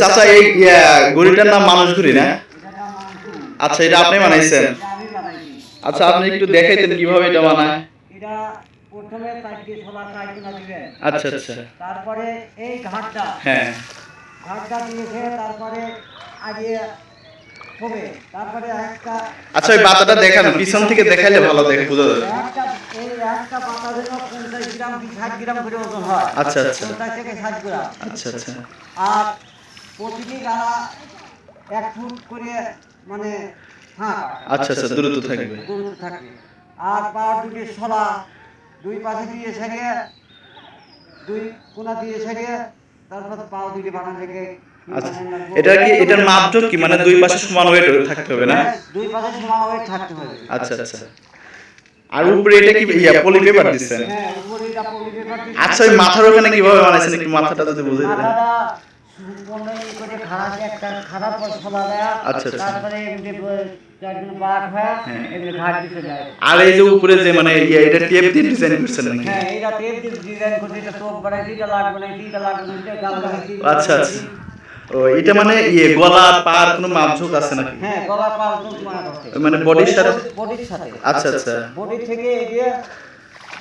চাচা এই ঘুড়িটার নাম মানুষ ঘুড়ি না? আচ্ছা এটা আপনি বানাইছেন। আচ্ছা আপনি একটু দেখাইতেন কীভাবে এটা বানায়। এটা প্রথমে চারটি ছোলা চারগুনা দিবেন। আচ্ছা আচ্ছা তারপরে এই ঘাটটা। হ্যাঁ। ঘাটটা দিয়েছে তারপরে আগে হবে। তারপরে একটা আচ্ছা ওই পাতাটা দেখানো পিছন থেকে দেখাইলে ভালো দেখে বোঝা যাবে। এই একটা পাতা যেন পঞ্চাশ গ্রাম কি ষাট গ্রাম করে ওজন হয়। আচ্ছা, আচ্ছা। পঞ্চাশ থেকে ষাট গ্রাম। আচ্ছা আচ্ছা। আর প্রতিটি গাড়া এক ফুট করে মানে হ্যাঁ আচ্ছা আচ্ছা দ্রুত থাকবে। দূরত্ব থাকে। আর পাওয়ার দুটি দুই পাশে দিয়ে সেরে দুই কোনা দিয়ে সেরে তারপর দুটি বানান আচ্ছা এটা কি এটার মাপটা কি? মানে দুই পাশে সমান ওয়েট থাকতে হবে না? দুই পাশে সমান ওয়েট থাকতে হবে। আচ্ছা আচ্ছা আর উপরে এটা কি ইয়া পলি পেপার দিচ্ছেন? হ্যাঁ উপরে এটা পলি পেপার আচ্ছা ওই মাথার ওখানে কীভাবে বানাইছেন? একটু মাথাটা যদি বুঝে দেন। করে খারাপ একটা খারাপ পর ছলা দেয়া আচ্ছা, আচ্ছা। তারপরে আর এই যে উপরে যে মানে এটা টেপ দিয়ে ডিজাইন করছেন নাকি? হ্যাঁ এইটা টেপ দিয়ে ডিজাইন করে এটা চোখ বাড়াইছি এটা লাগবে না এটা লাগবে না গাল আচ্ছা আচ্ছা। ও এটা মানে ইয়ে গলা পার কোনো মাপঝোক আছে নাকি? হ্যাঁ গলা মারা মানে বডির সাথে? বডির সাথে। আচ্ছা আচ্ছা। বডি থেকে এগিয়ে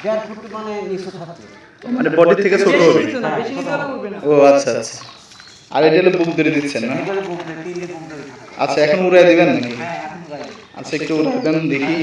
দেড় ফুট মানে নিচু থাকবে। মানে বডি থেকে ছোট হবে? হ্যাঁ, ও আচ্ছা আচ্ছা। আর এটা হলো বুক ধরে দিচ্ছেন না। আচ্ছা এখন উড়াই দিবেন নাকি? হ্যাঁ আচ্ছা একটু উড়াই দেন দেখি।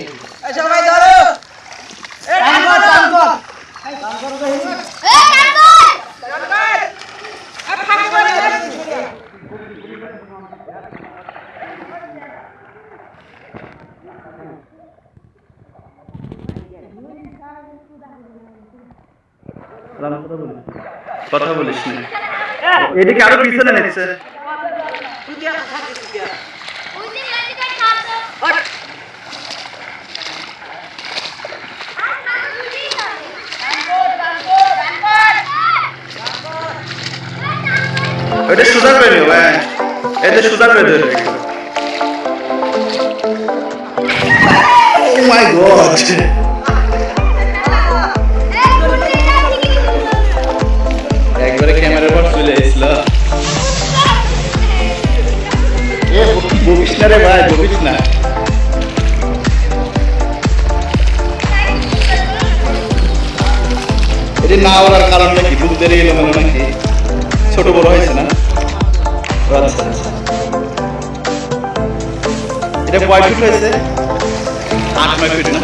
কথা বলিস না। এদিকে আরও পিছনে হ্যাঁ। এটা দেবে ও মাই গড না রে ভাই বকিস না এটি না ওড়ার কারণ নাকি? বুক ধরে এলো মনে নাকি? ছোট বড় হয়েছে না? আচ্ছা আচ্ছা এটা কয় ফিট হয়েছে? আট নয় ফিট না?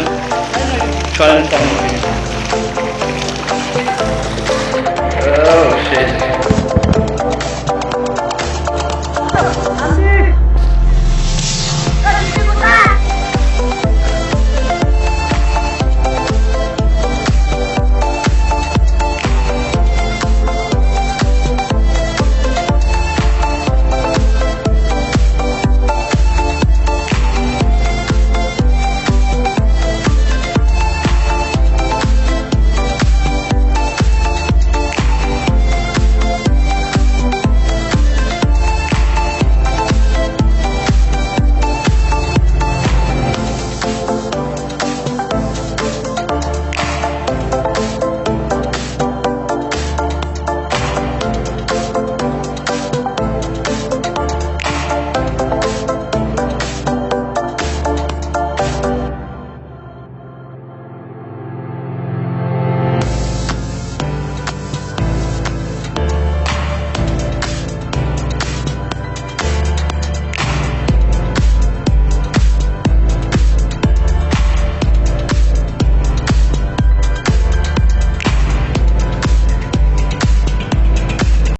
ছয়। ও, shit.